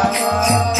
Amém.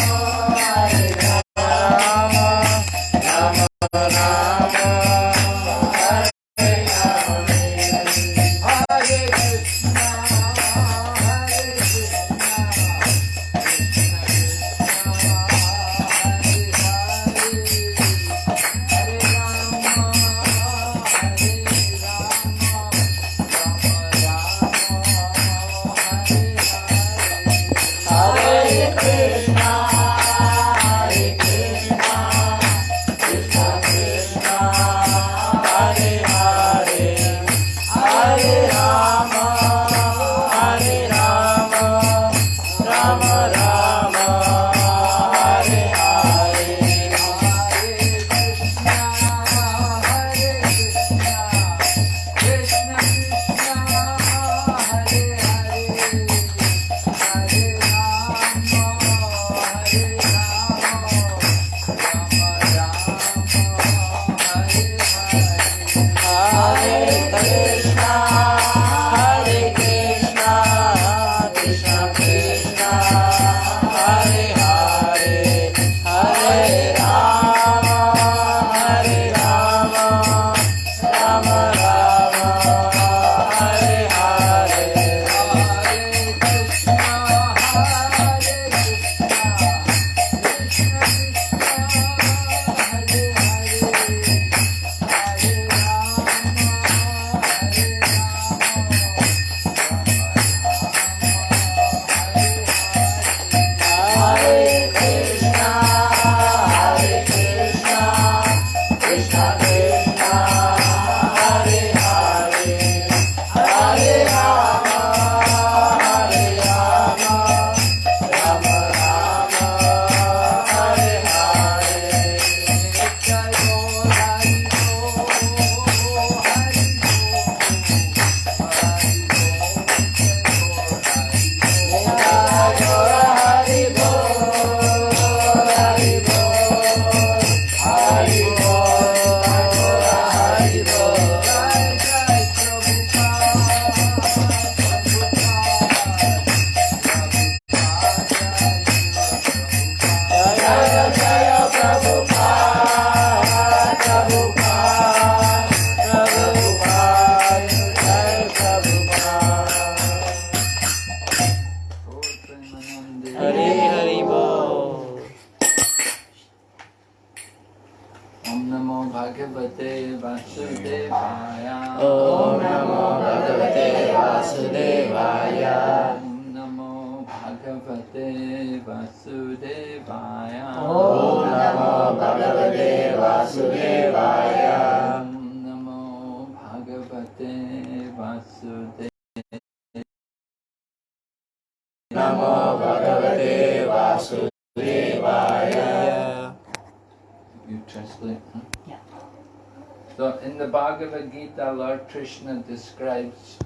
the Bhagavad Gita, Lord Krishna describes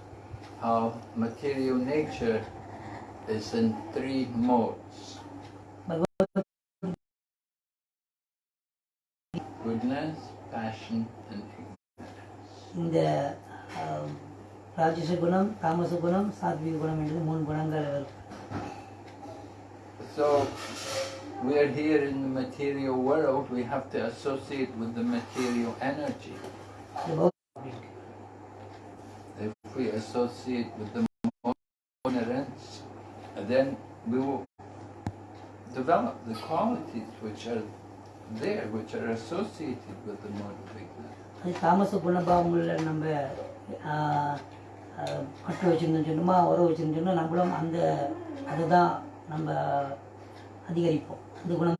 how material nature is in three modes. Goodness, passion and ignorance. இந்த ஆம், ராஜச குணம் தாமச குணம் சாத்விக குணம் என்று மூணு குணங்கள் இருக்கு So we are here in the material world, we have to associate with the material energy. If we associate with the ignorance, then we will develop the qualities which are there, which are associated with the mode of ignorance. அது தாமச குணபாவம் உள்ள நம்ம கட்டு வச்சிருந்தோம் சொன்னோமா உறவு வச்சிருந்தோம் சொன்னா நம்மளும் அந்த அதுதான் நம்ம அதிகரிப்போம் அந்த குணம்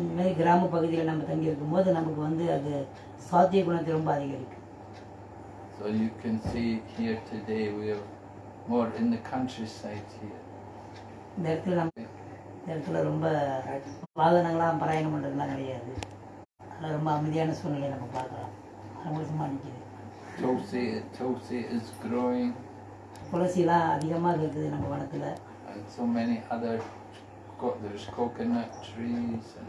இந்த மாதிரி கிராம பகுதியில் நம்ம தங்கி இருக்கும்போது நமக்கு வந்து அது சாத்திய குணத்தை ரொம்ப அதிகரிக்கும். So you can see here today we are more in the countryside here. இந்த இடத்துல நம்ம இந்த இடத்துல ரொம்ப வாகனங்களாம் பிரயாணம் பண்ணுறதுலாம் கிடையாது. அதில் ரொம்ப அமைதியான சூழ்நிலையை நம்ம பார்க்கலாம். சும்மா நிற்கிது Tulsi, Tulsi is growing, துளசிலாம் அதிகமாக இருக்குது நம்ம வனத்தில். And so many other. There's coconut trees and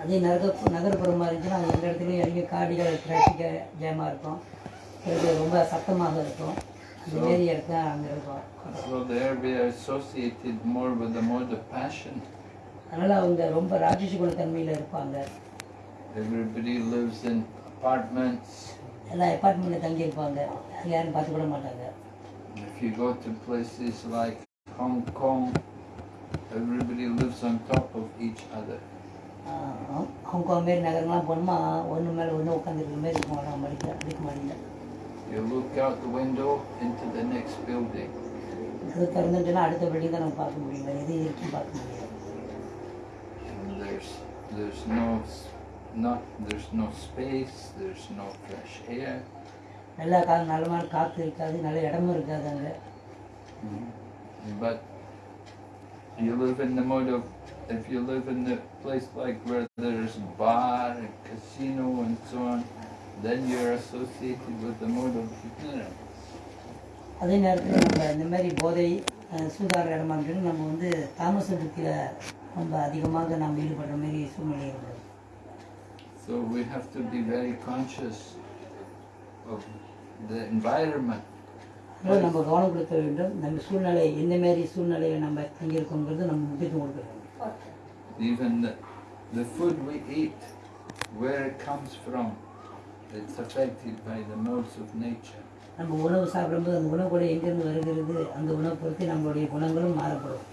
அதே நகர நகர்ப்புறமாக இருந்துச்சுன்னா அது எந்த இடத்துலையும் இறங்கி காடிகள் டிராஃபிக்காக ஜாமாக இருக்கும் இது ரொம்ப சத்தமாக இருக்கும் அந்த மாரி இடத்துல அங்கே இருக்கும் So there we are associated more with the mode of passion. அதனால் அவங்க ரொம்ப ராட்சச குணத்தன்மையில் இருப்பாங்க Everybody lives in apartments. If you go to places like Hong Kong, everybody lives on top of each other. Ah hang- Hong Kong மாரி நகரங்கள்லாம் போனோமா ஒன்று மேலே ஒன்று உட்காந்துருக்க மாரி இருக்கும் நம்ம மடிக்க அதுக்கு மாடியில் You look out the window into the next building. அது திறந்துட்டுனா அடுத்த பில்டிங் தான் நம்ம பார்க்க முடியும் வேறு எது இருக்குன்னு பார்க்க முடியாது And there's there's no s- not there's no space, there's no fresh air. நல்லா கால் நல்லமான காற்று இருக்காது நல்ல இடமும் இருக்காது அங்கே But you live in the mode of if you live in the place like where there's bar and casino and so on, then you're associated with the mode of ignorance. அதே நேரத்தில் நம்ம இந்த மாதிரி போதை சூதாடுற இடமா இருக்குன்னு நம்ம வந்து தாமச புத்தியில் ரொம்ப அதிகமாக நாம் ஈடுபடுற மாதிரி சூழ்நிலை இருக்குது So we have to be very conscious of the environment. நம்ம கவனம் கொடுக்க வேண்டும் நம்ம சூழ்நிலை எந்த மாதிரி சூழ்நிலையில் நம்ம தங்கியிருக்கோங்கிறது நம்ம முக்கியத்துவம் கொடுக்க வேண்டும் Even the, the food we eat, where it comes from, it's affected by the modes of nature. நம்ம உணவு சாப்பிடும்போது அந்த உணவு கூட எங்கேருந்து வருகிறது அந்த உணவு பொறுத்து நம்மளுடைய குணங்களும் மாறப்படும்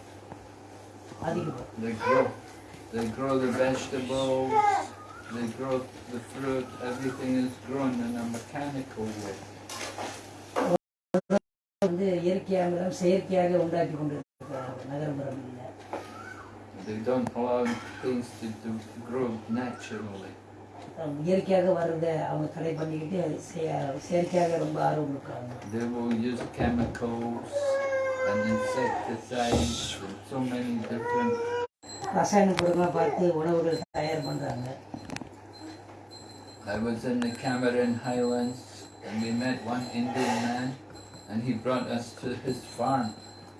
பாதிக்கப்படும் They grow, they grow the vegetables, they grow the fruit, everything is grown in a mechanical way. வந்து இயற்கையாக செயற்கையாக உண்டாக்கி கொண்டு இருக்கிறார்கள் நகர்ப்புறங்களில் they don't allow things to, to grow naturally. They will use chemicals and insecticides and so many different I was in the Cameron Highlands and we met one Indian man and he brought us to his farm.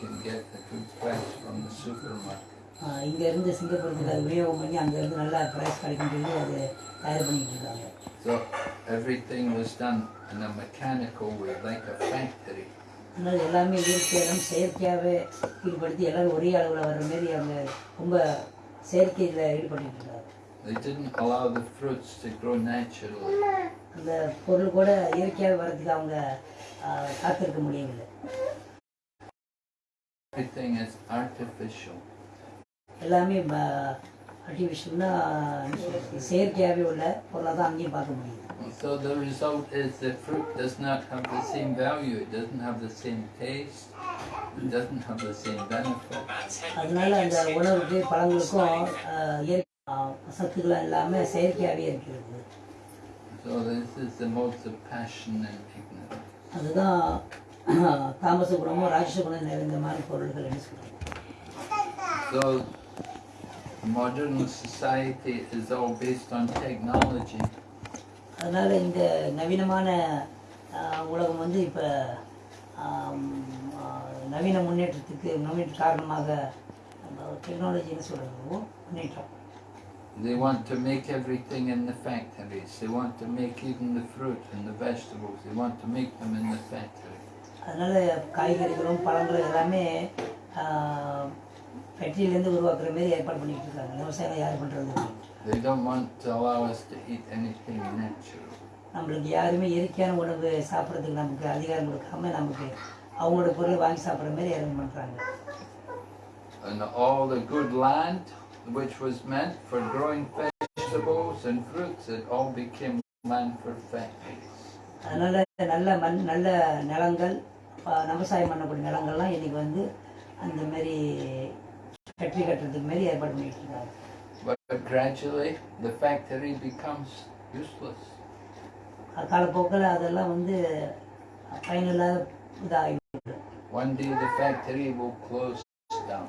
can get a good price from the supermarket. இங்கேருந்து சிங்கப்பூருக்கு அதை விநியோகம் பண்ணி அங்கேருந்து நல்லா price கிடைக்கும் சொல்லி அது தயார் பண்ணிட்டு இருக்காங்க So everything was done in a mechanical way, like a factory. அதனால் எல்லாமே இயற்கையிலும் செயற்கையாகவே ஈடுபடுத்தி எல்லாரும் ஒரே அளவில் வர்ற மாதிரி அவங்க ரொம்ப செயற்கையில் ஈடுபட்டு இருக்காங்க They didn't allow the fruits to grow naturally. அந்த பொருள் கூட இயற்கையாக வர்றதுக்கு அவங்க காத்திருக்க முடியவில்லை Everything is artificial. எல்லாமே ஆர்டிஃபிஷியல்னா செயற்கையாகவே உள்ள பொருளாக தான் அங்கேயும் பார்க்க முடியுது So the result is the fruit does not have the same value, it doesn't have the same taste, it doesn't have the same benefit. அதனால அந்த உணவுக்கு பழங்களுக்கும் இயற்கை ஆஹ், சத்துக்கெல்லாம் இல்லாமல் செயற்கையாகவே இருக்கிறது So this is the modes of passion and ignorance. அதுதான் தாமச குணமும் ராட்சச குணம் நிறைந்தமான பொருள்கள் என்று சொல்றாங்க So modern society is all based on technology. அதனால் இந்த நவீனமான ஆஹ், உலகம் வந்து இப்போ நவீன முன்னேற்றத்துக்கு முன்னேற்ற காரணமாக டெக்னாலஜின்னு சொல்கிறது முன்னேற்றம் They want to make everything in the factories. They want to make even the fruit and the vegetables. They want to make them in the factory. அதனால் காய்கறிகளும் பழங்களும் எல்லாமே ஃபேக்ட்ரியிலேருந்து உருவாக்குற மாரி ஏற்பாடு பண்ணிக்கிட்டு இருக்காங்க விவசாயம் யார் பண்ணுறது They don't want to allow us to eat anything natural. நம்மளுக்கு யாருமே இயற்கையான உணவு சாப்பிட்றதுக்கு நமக்கு அதிகாரம் கொடுக்காம நமக்கு அவங்களோட பொருளை வாங்கி சாப்பிட்ற மாதிரி அரேஞ்ச் பண்ணுறாங்க And all the good land which was meant for growing vegetables and fruits, it all became land for factories. அதனால் நல்ல மண் நல்ல நிலங்கள் விவசாயம் பண்ணக்கூடிய நிலங்கள்லாம் இன்னைக்கு வந்து அந்த மாதிரி ஃபேக்ட்ரி கட்டுறதுக்கு மாரி ஏற்பாடு பண்ணிட்டு இருக்காங்க But, gradually, the factory becomes useless. காலப்போக்கில் அதெல்லாம் வந்து பயனில்லாத இதாகி One day, the factory will close down.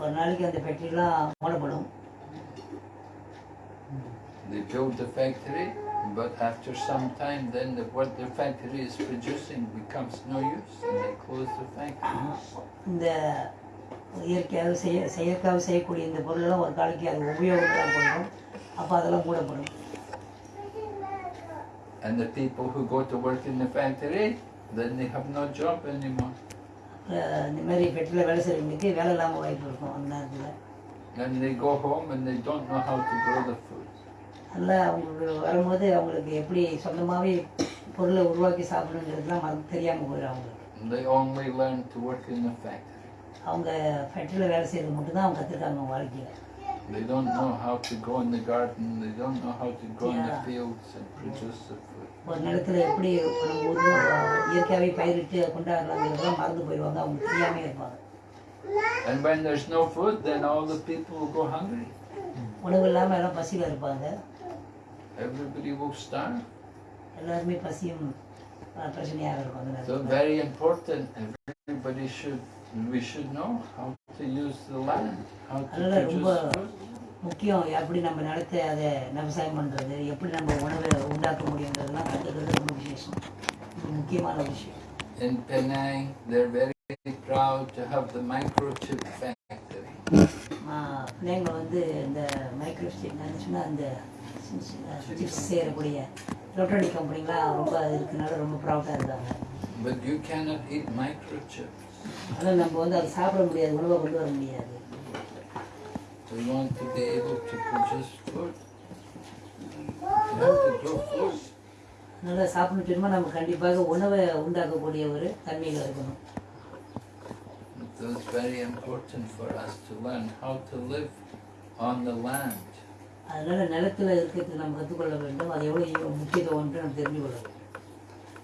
ஒரு நாளைக்கு அந்த ஃபேக்ட்ரிலாம் மூடப்படும் They build the factory, but after some time, then the, what the factory is producing becomes no use, and they close the factory. இந்த இயற்கையாக செய்ய செயற்கையாக செய்யக்கூடிய இந்த பொருளெல்லாம் ஒரு காலைக்கு அது உபயோகத்தான் பண்ணும் அப்போ அதெல்லாம் மூடப்படும் And the people who go to work in the factory, then they have no job anymore. அஹ் இந்த மாதிரி ஃபேக்ட்ரியில் வேலை செய்கிறவங்களுக்கு வேலை இல்லாமல் வாய்ப்பு இருக்கும் அந்த நேரத்தில் Then they go home and they don't know how to grow the food. அதனால் அவங்களுக்கு வரும்போது அவங்களுக்கு எப்படி சொந்தமாகவே பொருளை உருவாக்கி சாப்பிடணுங்கிறதுலாம் மறந்து தெரியாமல் போயிடும் அவங்களுக்கு. They only learn to work in the factory. அவங்க ஃபேக்ட்ரியில் வேலை செய்கிறது மட்டும்தான் அவங்க கற்றுருக்காங்க அவங்க வாழ்க்கையில். They don't know how to go in the garden, they don't know how to go in the fields and produce the food. ஒரு நிலத்தில் எப்படி நம்ம உருவ இயற்கையாகவே பயிரிட்டு மறந்து போயிடுவாங்க. அவங்க தெரியாமே இருப்பாங்க. And when there's no food, then all the people will go hungry. உணவு இல்லாமல் எல்லாம் பசியில் இருப்பாங்க. Everybody will starve. எல்லாருமே பசியும் அஹ், பிரச்சனையாக இருக்கும் அந்த So நேரத்தில் very important. Everybody should we should know how to use the land, how to அதனால ரொம்ப produce food. முக்கியம் எப்படி நம்ம நிலத்தை அதை விவசாயம் பண்ணுறது எப்படி நம்ம உணவை உண்டாக்க முடியுங்கிறதெல்லாம் கற்றுக்கிறது ரொம்ப விசேஷம் இது முக்கியமான விஷயம் In Penang, they're very proud to have the microchip factory. பிள்ளைங்க வந்து இந்த மைக்ரோ ஸ்டேட் நினச்சுன்னா அந்த சிப்ஸ் செய்யக்கூடிய எலக்ட்ரானிக் கம்பெனிலாம் ரொம்ப இருக்கனால ரொம்ப ப்ரௌடாக இருக்காங்க But you cannot eat microchips. அதனால் நம்ம வந்து அதை சாப்பிட முடியாது உணவை கொண்டு வர முடியாது We want to be able to produce food. You have to grow food. அதனால் சாப்பிடணும் நம்ம கண்டிப்பாக உணவை உண்டாக்கக்கூடிய ஒரு தன்மையில் இருக்கணும் So it's very important for us to learn how to live on the land. அதனால் நிலத்தில் இருக்கிறதுக்கு நம்ம கற்றுக்கொள்ள வேண்டும் அது எவ்வளோ முக்கியத்துவம் என்று நம்ம தெரிஞ்சு கொள்ள வேண்டும்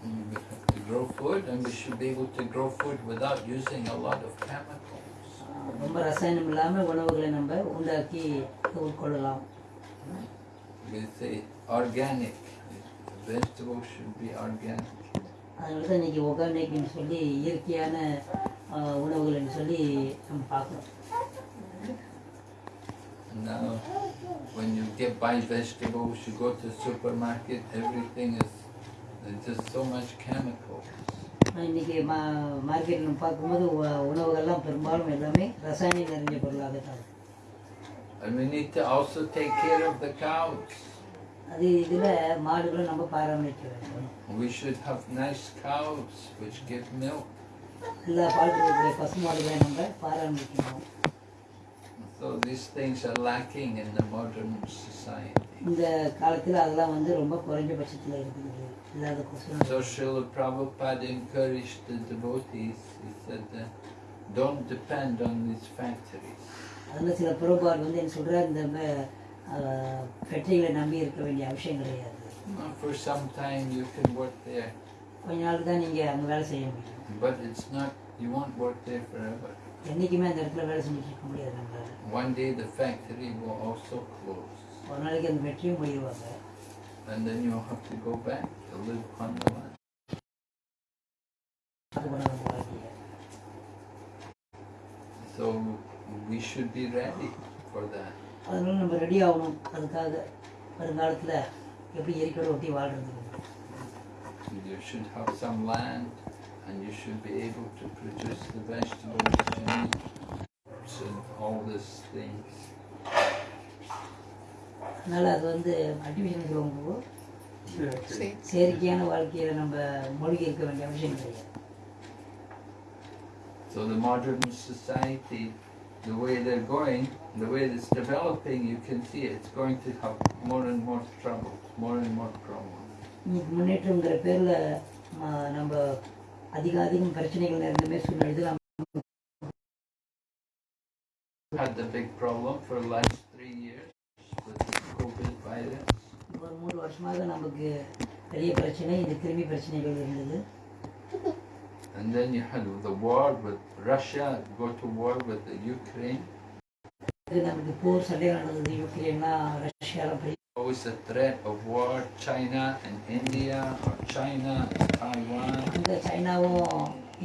And We have to grow food and we should be able to grow food without using a lot of chemicals. ரொம்ப ரசாயனம் இல்லாமல் உணவுகளை நம்ம உண்டாக்கி உட்கொள்ளலாம் We say organic. Vegetables should be organic. அதனால தான் இன்றைக்கி ஒர்கானிக்னு சொல்லி இயற்கையான ஆஹ், உணவுகள்னு சொல்லி நம்ம பார்க்குறோம் Now, when you get buy vegetables, you go to the supermarket, everything is there's just so much chemicals. இன்றைக்கி மா மார்க்கெட்டில் நம்ம பார்க்கும்போது உ- உணவுகள்லாம் பெரும்பாலும் எல்லாமே ரசாயனம் நிறைஞ்ச பொருளாக தான் இருக்கு. And we need to also take care of the cows. அது இதில் மாடுகளை நம்ம பராமரிக்க வேண்டும் We should have nice cows which give milk. எல்லா பால் கொடுக்கக்கூடிய பசு மாடுகளை நம்ம பராமரிக்கணும். So these things are lacking in the modern society. இந்த காலத்தில் அதெல்லாம் வந்து ரொம்ப குறைஞ்ச பட்சத்தில் இருக்குது. இல்லாத கொசு So Srila Prabhupada encouraged the devotees, he said, uh, don't depend on these factories. அதில் சில புறப்பாடு வந்து என்ன சொல்கிறார் இந்த ஃபேக்ட்ரிகளை நம்பி இருக்க வேண்டிய அவசியம் கிடையாது. For some time you can work there, கொஞ்ச நாளுக்கு தான் நீங்கள் அங்கே வேலை செய்ய முடியும். but it's not, you won't work there forever. என்றைக்குமே அந்த இடத்துல வேலை செஞ்சுட்டு இருக்க முடியாது நம்மளால One day the factory will also close, ஒரு நாளைக்கு அந்த ஃபேக்ட்ரியும் போயிடுவாங்க and then you'll have to go back to live on the land. அது கூட நம்ம வாழ்க்கையை So we should be ready for that. அதனால நம்ம ரெடி ஆகணும் அதுக்காக வருங்காலத்தில் எப்படி இயற்கையோட ஒட்டி வாழ்றதுக்கு You should have some land, and you should be able to produce the vegetables you need, and all these things. அதனால் அது வந்து அட்டிவிஷன் சொல்லுவோம் செயற்கையான வாழ்க்கையில் நம்ம மூழ்கி இருக்க வேண்டிய அவசியம் கிடையாது So the modern society, the way they're going, the way it's developing, you can see it's going to have more and more troubles, more and more problems. இன்னைக்கு முன்னேற்றங்கிற பேரில் நம்ம அதிக அதிகம் பிரச்சனைகள் நிறைந்த மாதிரி சூழ்நிலை Had the big problem for the last three years with COVID virus. ஒரு மூணு வருஷமாக நமக்கு பெரிய பிரச்சனை இந்த கிருமி பிரச்சனைகள் இருந்தது And then you had the war with Russia, go to war with the Ukraine. இது நமக்கு போர் சண்டைகள் நடந்தது யுக்ரைன்னா ரஷ்யாவில் பெரிய Always the threat of war, China and India, or China and Taiwan. அங்கே சைனாவும்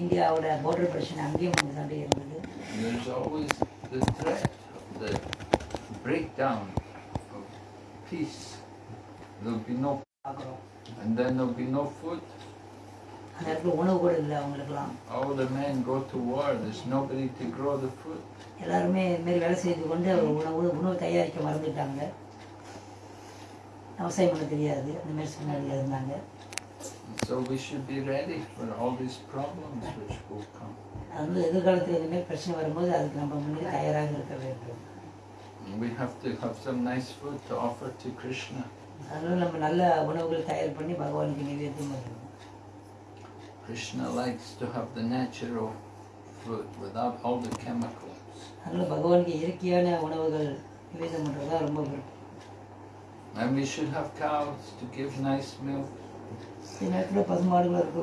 இந்தியாவோட பார்டர் பிரச்சனை அங்கேயும் அந்த சண்டை இருந்தது And there's always the threat of the breakdown of peace. There'll be no, பார்க்குறோம் and then there'll be no food. அந்த இடத்துல உணவு கூட இல்லை அவங்களுக்குலாம் All the men go to war. There's nobody to grow the food. எல்லாருமே இதுமாரி வேலை செய்து கொண்டு அவர் உணவு உணவு தயாரிக்க மறந்துட்டாங்க விவசாயம் பண்ண தெரியாது அந்த மாதிரி சூழ்நிலையில் இருந்தாங்க And so we should be ready for all these problems which will come. அது வந்து எதிர்காலத்தில் இதுமாரி பிரச்சனை வரும்போது அதுக்கு நம்ம முன்னாடி தயாராக இருக்க வேண்டும் And we have to have some nice food to offer to Krishna. அதனால நம்ம நல்ல உணவுகள் தயார் பண்ணி பகவானுக்கு நிவேத்தியம் பண்ணணும் Krishna likes to have the natural food without all the chemicals. அதனால பகவானுக்கு இயற்கையான உணவுகள் நிவேதம் பண்ணுறது தான் ரொம்ப விருப்பம் And we should have cows to give nice milk. சில நேரத்தில் பசுமாடுகள் இருக்கு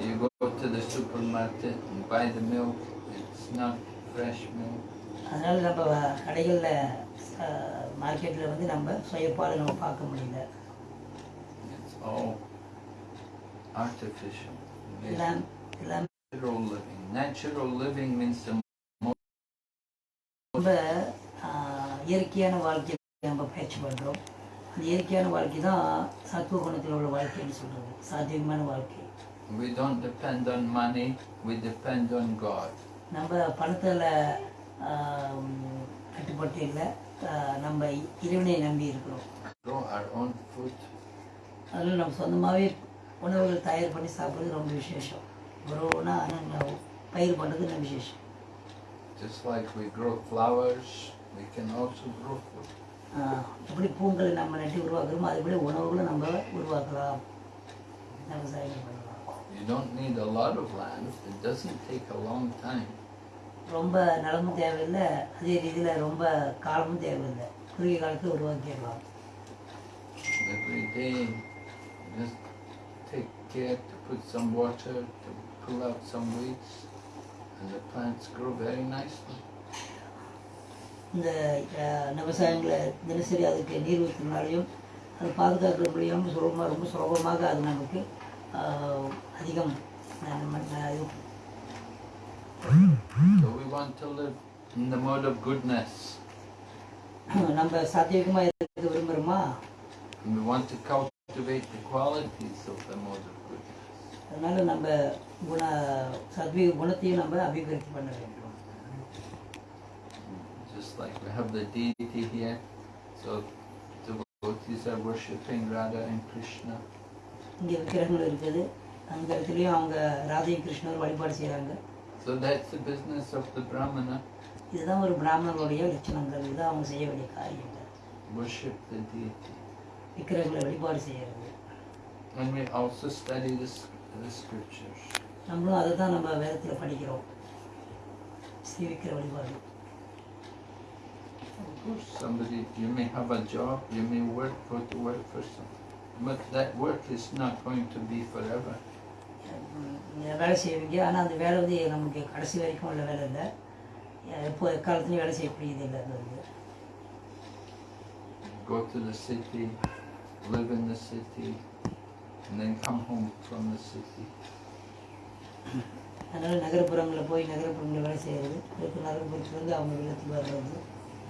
You go to the supermarket and buy the milk, it's not fresh milk. அதனால நம்ம கடைகளில் மார்க்கெட்டில் வந்து நம்ம சுயப்பால் நம்ம பார்க்க முடியல It's all artificial. எல்லாம் எல்லாம் Natural இயற்கையான வாழ்க்கையை நம்ம பயிற்சி பண்ணுறோம் அந்த இயற்கையான வாழ்க்கை தான் சத்துவ குணத்தில் உள்ள வாழ்க்கைன்னு சொல்கிறது சாத்தியமான வாழ்க்கை. We don't depend on money, we depend on God. நம்ம பணத்தில் கட்டுப்பட்டு இல்லை. நம்ம இறைவனை நம்பி இருக்கிறோம். Grow our own food. அதனால் நம்ம சொந்தமாகவே உணவுகள் தயார் பண்ணி சாப்பிட்றது ரொம்ப விசேஷம். குரோனா பயிர் பண்ணுறது ரொம்ப விசேஷம். Just like we grow flowers, we can also grow food. ஆஹ், எப்படி பூங்களை நம்ம நட்டு உருவாக்குறோமோ அதுபடி உணவுகளை நம்ம உருவாக்கலாம் விவசாயம் பண்ணலாம் You don't need a lot of land, it doesn't take a long time. ரொம்ப நிலமும் தேவையில்லை அதே ரீதியில் ரொம்ப காலமும் தேவையில்லை குறுகிய காலத்தில் உருவாக்கிடலாம் Every day, just take care to put some water, to pull out some weeds, and the plants grow very nicely. இந்த விவசாயங்களை தினசரி அதுக்கு நீர் ஊற்றினாலையும் அது பாதுகாக்கிற மூலியம் சுலபமாக ரொம்ப சுலபமாக அது நமக்கு அதிகம் So we want to live in the mode of goodness, நம்ம சாத்தியகமாக இருக்க விரும்புகிறோமா we want to cultivate the qualities of the mode of goodness. அதனால நம்ம குண சத்வீக குணத்தையும் நம்ம அபிவிருத்தி பண்ண வேண்டும். Just like we have the deity here, so devotees are worshipping Radha and Krishna. இங்கே விக்கிரகங்கள் இருக்குது அந்த இடத்துலையும் அவங்க ராதை கிருஷ்ணர் வழிபாடு செய்கிறாங்க So that's the business of the Brahmana, இதுதான் ஒரு பிராமணர்களுடைய லட்சணங்கள் இதுதான் அவங்க செய்ய வேண்டிய காரியங்கள் worship the deity. விக்கிரகங்களை வழிபாடு செய்கிறது And we also study the, s- the scriptures. நம்மளும் அதை தான் நம்ம வேதத்தில் படிக்கிறோம் ஸ்ரீ விக்கிர வழிபாடு somebody, you may have a job, you may work, go to work for some, but that work is not going to be forever. நீங்க வேலை செய்வீங்க ஆனால் அந்த வேலை வந்து நமக்கு கடைசி வரைக்கும் உள்ள வேலை இல்லை எப்போ எக்காலத்துலையும் வேலை செய்யக்கூடியது இல்லை அது வந்து Go to the city, live in the city, and then come home from the city. அதனால் நகர்ப்புறங்களில் போய் நகர்ப்புறங்களில் வேலை செய்கிறது அதுக்கு நகர்ப்புறத்துலேருந்து அவங்க இல்லத்துக்கு வர்றது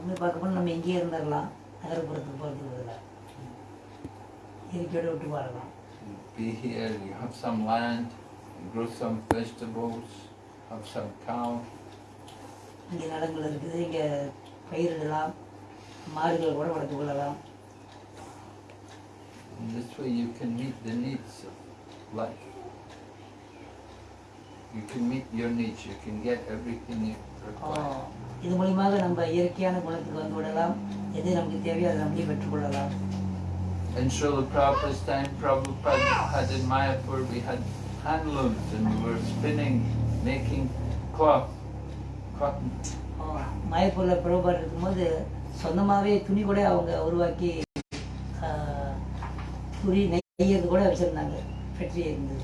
அப்படி பார்க்கும்போது நம்ம இங்கேயே இருந்துடலாம் நகரப்புறத்துக்கு போகிறதுக்கு பதிலாக இயற்கையோட விட்டு வாழலாம் Be here, you have some land, you grow some vegetables, have some cow, இங்கே நிலங்கள் இருக்குது இங்கே பயிரிடலாம் மாடுகள் கூட வளர்த்து கொள்ளலாம் and this way you can meet the needs of life. You can meet your needs, you can get everything you require. ஆஹ் இது மூலியமாக நம்ம இயற்கையான குணத்துக்கு வந்து விடலாம் எது நமக்கு தேவையோ அதை நம்மளே பெற்றுக்கொள்ளலாம் In Srila Prabhupada's time, Prabhupada had in Mayapur, we had handlooms and we were spinning, making cloth, cotton. மாயப்பூரில் பிரபாட் இருக்கும்போது சொந்தமாகவே துணி கூட அவங்க உருவாக்கி துணி நெய்யறது கூட வச்சுருந்தாங்க ஃபேக்ட்ரி இருந்தது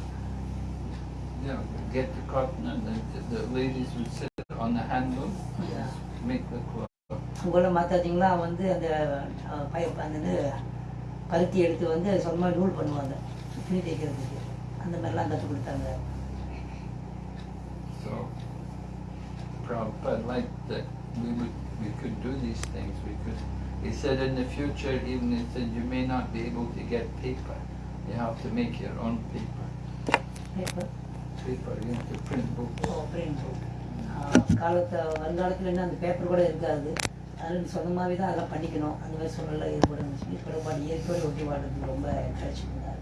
know, get the cotton and the, the ladies would sit on the handloom Yeah. to make the cloth. அங்குள்ள மாத்தாச்சிங்களாம் வந்து அந்த ஆஹ் பைப் அந்த இது பருத்தி எடுத்து வந்து சொந்தமாக நூல் பண்ணுவாங்க துணி தைக்கிறதுக்கு அந்த மாதிரிலாம் கற்றுக் கொடுத்தாங்க So Prabhupada liked that we would, we could do these things. We could. He said in the future, even he said you may not be able to get paper. You have to make your own paper. Paper Paper, you have to print books. Print காலத்தை வருங்காலத்தில் என்ன அந்த paper கூட இருக்காது. அதனால சொந்தமாகவே தான் அதெல்லாம் பண்ணிக்கணும். அந்த மாதிரி சூழ்நிலை ஏற்படும்னு சொல்லி பிறப்பாடு இயற்கையோடு ஒட்டி வாழ்றதுக்கு ரொம்ப என்கரேஜ் பண்ணார்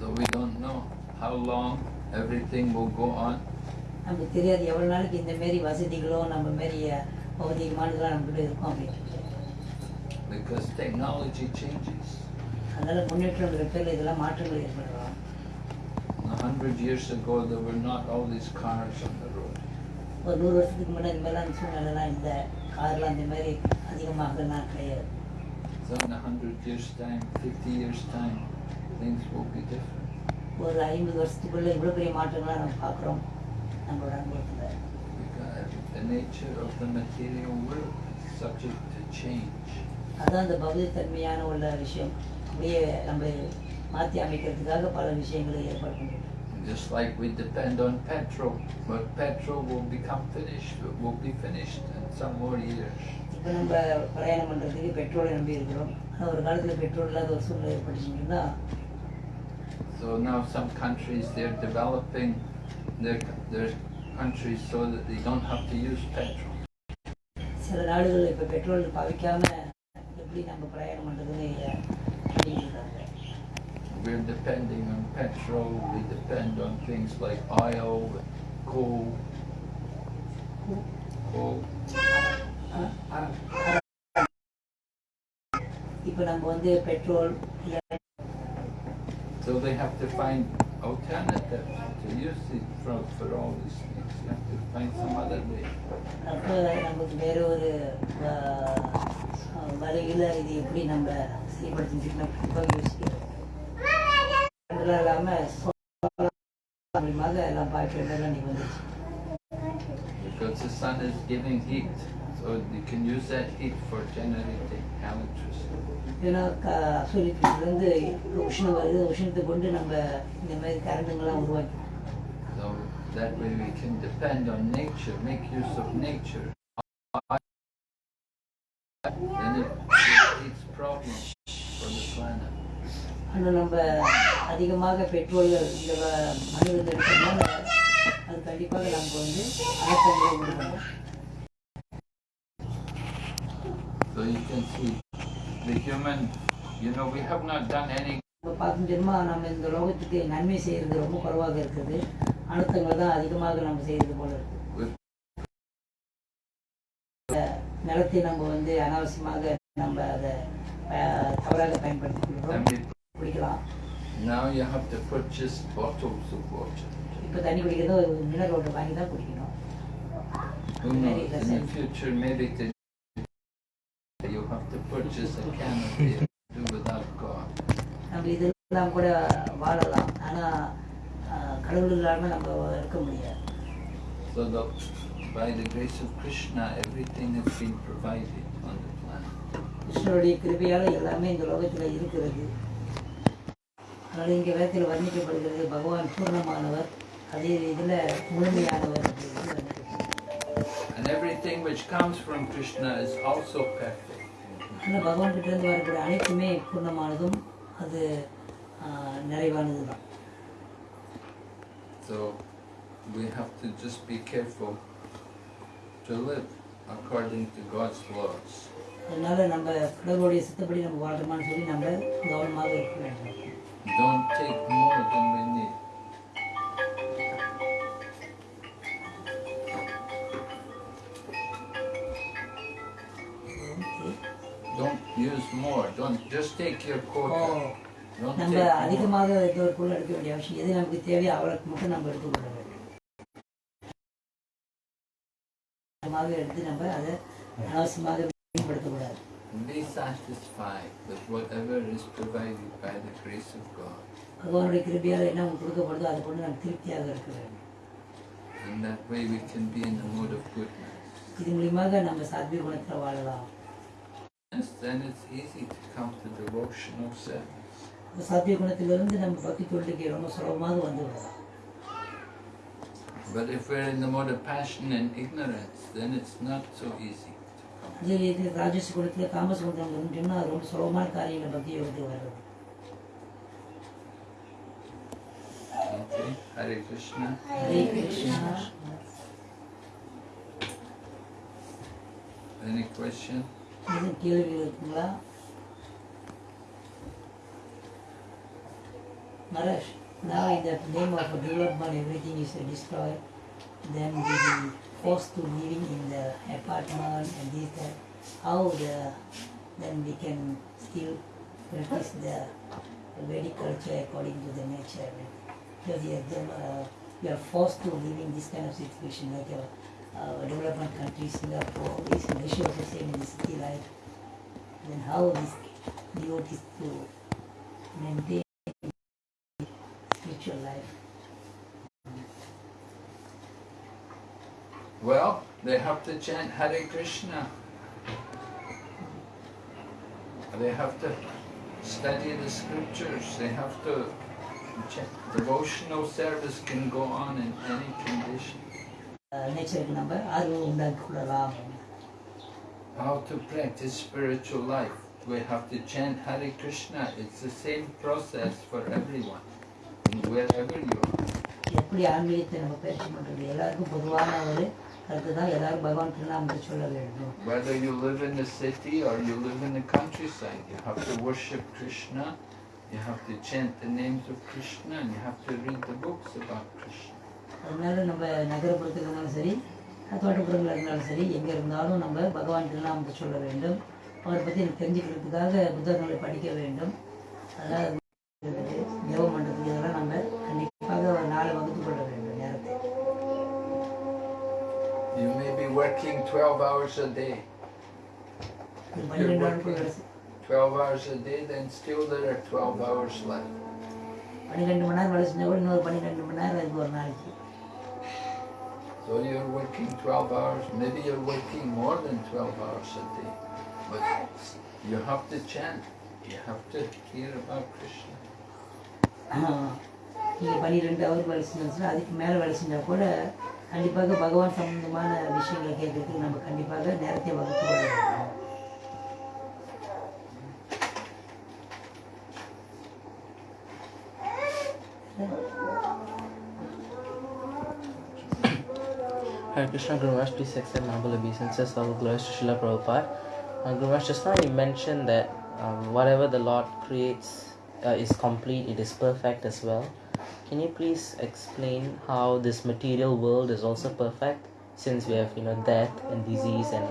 So we don't know how long everything will go on. நமக்கு தெரியாது எவ்வளோ நாளைக்கு இந்த மாரி வசதிகளோ நம்ம மாரி பௌதிகமானதெல்லாம் நம்மக்கிட்ட இருக்கும் அப்படின்னு. Because technology changes. அதனால முன்னேற்றங்கிற பேரில் இதெல்லாம் மாற்றங்கள் ஏற்படலாம் A hundred years ago, there were not all these cars on the road. ஒரு நூறு வருஷத்துக்கு முன்னாடி இந்த மாதிரிலாம் சூழ்நிலைலாம் இந்த கார்லாம் இந்த மாதிரி அதிகமாகலாம் கிடையாது So in a hundred years' time, fifty years' time, things will be different. ஒரு ஐம்பது வருஷத்துக்குள்ள இவ்வளோ பெரிய மாற்றங்கள்லாம் நம்ம பார்க்குறோம் நம்மளோட அனுபவத்தில் Because the nature of the material world is subject to change. அதான் அந்த பௌதிகத்தன்மையான உள்ள விஷயம் அப்படியே நம்ம மாற்றி அமைக்கிறதுக்காக பல விஷயங்களை ஏற்பாடு பண்ணிட்டு Just like we depend on petrol, but petrol will become finished, it will be finished in some more years. இப்போ நம்ம பிரயாணம் பண்ணுறதுக்கு பெட்ரோலை நம்பி இருக்கிறோம் ஆனால் ஒரு காலத்தில் பெட்ரோல் இல்லாத ஒரு சூழ்நிலை ஏற்பட்டுச்சுன்னா So now some countries, they're developing their, their countries so that they don't have to use petrol. சில நாடுகளில் இப்போ பெட்ரோல் பாவிக்காம எப்படி நம்ம பிரயாணம் பண்ணுறதுன்னு பண்ணிட்டு We're depending on petrol, we depend on things like oil, coal, coal. இப்போ நம்ம வந்து பெட்ரோல் இல்லை So they have to find alternatives to use it for, for all these things. You have to find some other way. அப்போ நமக்கு வேற ஒரு வழியில் இது எப்படி நம்ம செயல்படுத்திட்டு கண்டிப்பாக யோசிக்கிறோம் அதெல்லாம் இல்லாமல் மூலியமாக எல்லாம் பார்க்கலாம் நீ வந்துச்சு Because the sun is giving heat, so you can use that heat for generating electricity. ஏன்னா க சூரியத்துலேருந்து உஷ்ணம் வருது உஷ்ணத்தை கொண்டு நம்ம இந்த மாதிரி கரண்டுங்கள்லாம் உருவாக்கி So that way we can depend on nature, make use of nature. Then it creates problems for the planet. ஆனால் நம்ம அதிகமாக பெட்ரோல்கள் இந்த மனிதர்கள் இருக்கிறதுனால அது கண்டிப்பாக நமக்கு வந்து அழுத்தங்களை உண்டு பண்ணும் So you can see the human, you know, we have not done any நம்ம இந்த லோகத்துக்கு நன்மை செய்கிறது ரொம்ப குறைவாக இருக்குது. அழுத்தங்களை தான் அதிகமாக நம்ம செய்கிறது போல இருக்கு. With நிலத்தை நம்ம வந்து அனாவசியமாக நம்ம அதை தவறாக பயன்படுத்தி கொள்கிறோம். குடிக்கலாம். now you have to purchase bottles of water. இப்போ தண்ணி குடிக்கிறத ஒரு மினரல் வாட்டர் வாங்கி தான் குடிக்கணும் Who knows, in the future maybe to, you'll have to purchase a can of beer, do without God. நம்ம இதெல்லாம் கூட வாழலாம் ஆனால் கடவுள் இல்லாமல் நம்ம இருக்க முடியாது So the, by the grace of Krishna, everything has been provided on the planet. கிருஷ்ணருடைய கிருபையால் எல்லாமே இந்த லோகத்தில் இருக்கிறது அதனால் இங்கே வேதத்தில் வர்ணிக்கப்படுகிறது பகவான் பூர்ணமானவர் அதே இதில் முழுமையானவர். And everything which comes from Krishna is also perfect. ஆனால் பகவான் கிட்டேருந்து வரக்கூடிய அனைத்துமே பூர்ணமானதும் அது நிறைவானது தான் So we have to just be careful to live according to God's laws. அதனால நம்ம கடவுளுடைய சித்தப்படி நம்ம வாழ்றோமான்னு சொல்லி நம்ம கவனமாக இருக்க வேண்டும் Don't take more than we need. Don't use more. Don't just take your quota. Don't நம்ம take more. அதிகமாக பொருள் எடுக்க வேண்டிய அவசியம் எது நமக்கு தேவையோ அவளுக்கு மட்டும் நம்ம எடுத்துக்கொள்ள வேண்டும் அதிகமாக எடுத்து நம்ம அதை அனாவசியமாக satisfied with whatever is provided by the grace of God. பகவானுடைய கிருபையால் என்ன உங்களுக்கு கொடுக்கப்படுதோ அதை கொண்டு நம்ம திருப்தியாக இருக்க வேண்டும் And that way we can be in the mode of goodness. இது மூலியமாக நம்ம சாத்விக குணத்தில் வாழலாம் Yes, then it's easy to come to devotional service. இந்த சாத்விக குணத்திலிருந்து நம்ம பக்தி தொழிலுக்கு ரொம்ப சுலபமாக வந்து விடலாம் But if we're in the mode of passion and ignorance, then it's not so easy to come. அதே இது ராஜஸ் குணத்தில் தாமஸ் குணத்தில் வந்துட்டோம்னா அது ரொம்ப சுலபமான காரியங்கள் பக்தி யோகத்துக்கு வர்றது Okay, Hare Krishna. Hare Krishna Any question? எதுவும் கேள்வி இருக்குங்களா Naresh, now in the name of development everything is destroyed, then we will forced to living in the apartment and this that. How the then we can still practice the Vedic culture according to the nature. Because yeah, them, uh, we are forced to live in this kind of situation like a, uh, development country Singapore, is Malaysia also same in the city life. Then how this devotees to maintain spiritual life. Well, they have to chant Hare Krishna. They have to study the scriptures. They have to chant. Devotional service can go on in any condition. நேச்சருக்கு நம்ம ஆர்வம் உண்டாக்கி கொள்ளலாம் How to practice spiritual life. We have to chant Hare Krishna. It's the same process for everyone, wherever you are. எப்படி ஆன்மீகத்தை நம்ம பயிற்சி பண்ணுறது எல்லாருக்கும் பொதுவான ஒரு கருத்து தான் எல்லாரும் பகவான் திருநாமத்தை சொல்ல வேண்டும். Whether you live in the city or you live in the countryside, you have to worship Krishna, you have to chant the names of Krishna, and you have to read the books about Krishna. அதனால நம்ம நகரப்புறத்துக்கு இருந்தாலும் சரி தோட்டப்புறங்கள் இருந்தாலும் சரி எங்கே இருந்தாலும் நம்ம பகவான் திருநாமத்தை சொல்ல வேண்டும். அவரை பற்றி எனக்கு தெரிஞ்சுக்கிறதுக்காக புத்தகங்களை படிக்க வேண்டும். அதனால் ஜெபம் பண்ணுறதுக்கு இதெல்லாம் நம்ம கண்டிப்பாக நாளை வகுத்து கொள்ள You may be working 12 hours a day. ஒரு பன்னிரெண்டு நாளுக்கு வேலை செய்- 12 hours a day, then still there are 12 hours left. பன்னிரெண்டு மணி நேரம் வேலை செஞ்சால் கூட இன்னொரு பன்னிரெண்டு மணி நேரம் இருக்கு ஒரு நாளைக்கு So you're working 12 hours, maybe you're working more than 12 hours a day. But you have to chant, you have to hear about Krishna. நீங்கள் பன்னிரெண்டு அவர் வேலை செஞ்சாச்சுன்னா அதுக்கு மேலே வேலை செஞ்சால் கூட கண்டிப்பாக பகவான் சம்பந்தமான விஷயங்களை கேட்கறதுக்கு நம்ம கண்டிப்பாக நேரத்தை வகுத்து கொள்ள வேண்டும் Hare Krishna Guru Maharaj, please accept my humble obeisances. All glories to Srila Prabhupada. Uh, Guru Maharaj, just now you mentioned that um, whatever the Lord creates uh, is complete, it is perfect as well. Can you please explain how this material world is also perfect since we have you know death and disease and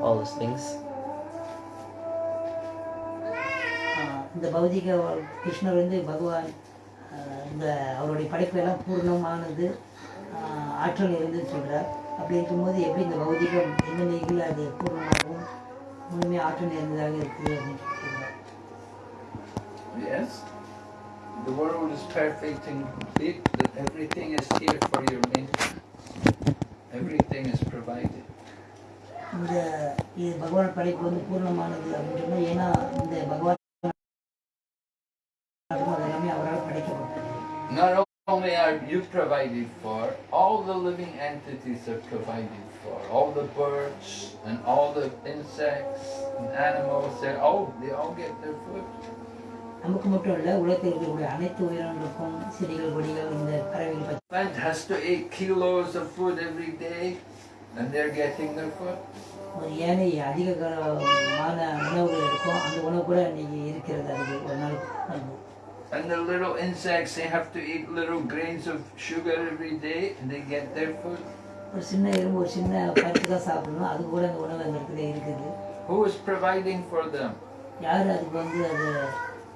all those things? ஆஹ் இந்த பௌதிக வாழ்- கிருஷ்ணர் வந்து பகவான் ஆஹ் இந்த அவருடைய படைப்பெல்லாம் பூர்ணமானது ஆஹ் ஆற்றல் இருந்துன்னு சொல்கிறார் அப்படி இருக்கும்போது எப்படி இந்த பௌதிகம் எந்த நிலையில் அது பூர்ணமாகவும் முழுமையாக ஆற்றல் இருந்ததாக இருக்குது அப்படின்னு கேட்கிறார் Yes, the world is perfect and complete, that everything is here for your maintenance. Everything is provided. பகவான் படைப்பு வந்து பூர்ணமானது அப்படின்னு சொன்னா ஏன்னா இந்த பகவான் அது எல்லாமே அவரால் படைக்கப்பட்டது Not only are you provided for, all the living entities are provided for. All the birds and all the insects and animals, they all they all get their food. நமக்கு மட்டும் இல்லை உலகத்தில் இருக்கக்கூடிய அனைத்து உயிரினங்களுக்கும் செடிகள் கொடிகள் இந்த பறவைகள் பற்றி Plant has to eat kilos of food every day, and they're getting their food. ஒரு ஏனை அதிக காலமான உணவுகள் இருக்கும் அந்த உணவு கூட இன்னைக்கு இருக்கிறது அதுக்கு ஒரு நாளைக்கு அது. And the little insects, they have to eat little grains of sugar every day, and they get their food. ஒரு சின்ன எறும்பு ஒரு சின்ன பருத்து தான் சாப்பிடணும் அது கூட அந்த உணவு அந்த இடத்துல இருக்குது Who is providing for them? யார் அதுக்கு வந்து அது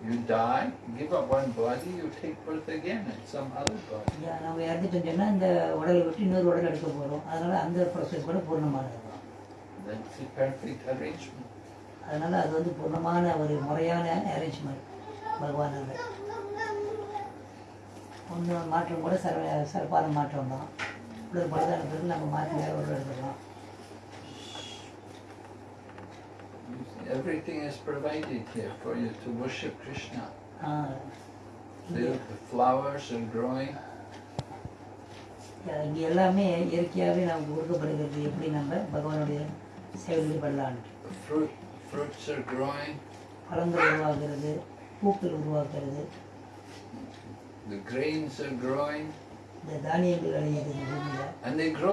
You die, you give up one body, you take birth again in some other body. நம்ம இறந்துட்டோம் சொன்னால் இந்த உடலை விட்டு இன்னொரு உடல் எடுக்க போகிறோம் அதனால் அந்த ப்ராசஸ் கூட பூர்ணமானது. That's a perfect arrangement. அதனால் அது வந்து பூர்ணமான ஒரு முறையான அரேஞ்ச்மெண்ட் பகவானால் ஒன்று மாற்றம் கூட சர சிறப்பான மாற்றம் தான் ஒரு பலதானத்துக்கு நம்ம மாற்றி வேறு ஒரு எடுத்துக்கலாம் Everything is provided here for you to worship Krishna. Ah, The, the flowers are growing, இங்கே எல்லாமே இயற்கையாகவே நமக்கு கொடுக்கப்படுகிறது எப்படி நம்ம பகவானுடைய are growing, பழங்கள் உருவாக்குறது பூக்கள் உருவாக்குறது the grains are growing, இந்த தானியங்கள் இந்த பூமியில் and they grow.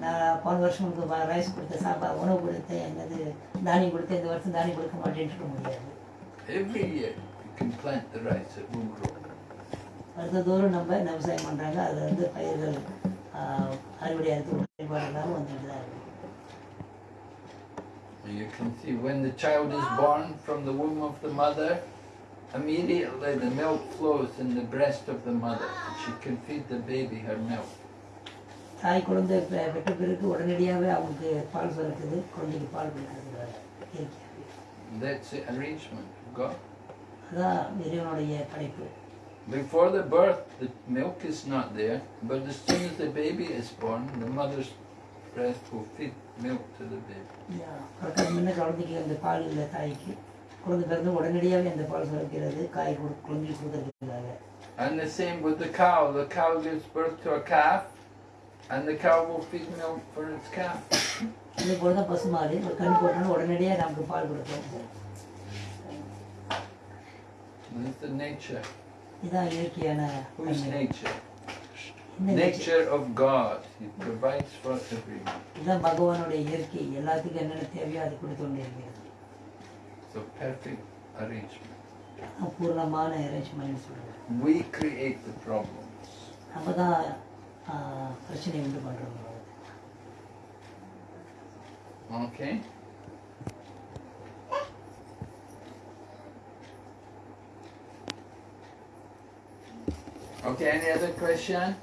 நான் போன வருஷம் உங்களுக்கு ரைஸ் கொடுத்த சாப்பாடு உணவு கொடுத்தேன் என்னது தானியம் கொடுத்தேன் இந்த வருஷம் தானியம் கொடுக்க மாட்டேன்னு சொல்ல முடியாது Every year you can plant the rice, it will grow. வருடந்தோறும் நம்ம விவசாயம் பண்றாங்க அதுல இருந்து பயிர்கள் அஹ், அறுவடை அறுத்து வழிபாடு எல்லாமே வந்துட்டு தான் இருக்கு You can see when the child is born from the womb of the mother, immediately the milk flows in the breast of the mother. and She can feed the baby her milk. தாய் குழந்தை பெ- பெற்ற பிறகு உடனடியாகவே அவங்களுக்கு பால் சுரக்குது குழந்தைக்கு பால் கொடுக்கறதுக்காக இயற்கையாகவே That's the arrangement of God. அதான் இறைவனுடைய படைப்பு Before the birth, the milk is not there, but as soon as the baby is born, the mother's breast will feed milk to the baby. பிறக்க முன்ன குழந்தைக்கு அந்த பால் இல்லை தாய்க்கு குழந்தை பிறந்து உடனடியாகவே அந்த பால் சுரக்கிறது காய் கொடு குழந்தைக்கு கொடுக்கறதுக்காக And the same with the cow. The cow gives birth to a calf, and the cow will feed milk for its calf. இதே போல தான் பசுமாடு ஒரு கண் போட்டோன்னா உடனடியாக நமக்கு பால் கொடுக்கும் That's the nature. இதான் இயற்கையான Whose தன்மை. nature? இந்த nature. Nature of God. He provides for everyone. இதுதான் பகவானுடைய இயற்கை எல்லாத்துக்கும் என்னென்ன தேவையோ அது கொடுத்து கொண்டே இருக்கிறது So perfect arrangement. அதான் பூர்ணமான அரேஞ்ச்மெண்ட் சொல்லுவாங்க We create the problems. நம்ம தான் ஆஹ், பிரச்சனை உண்டு பண்ணுறோம் Okay? Okay, any other question?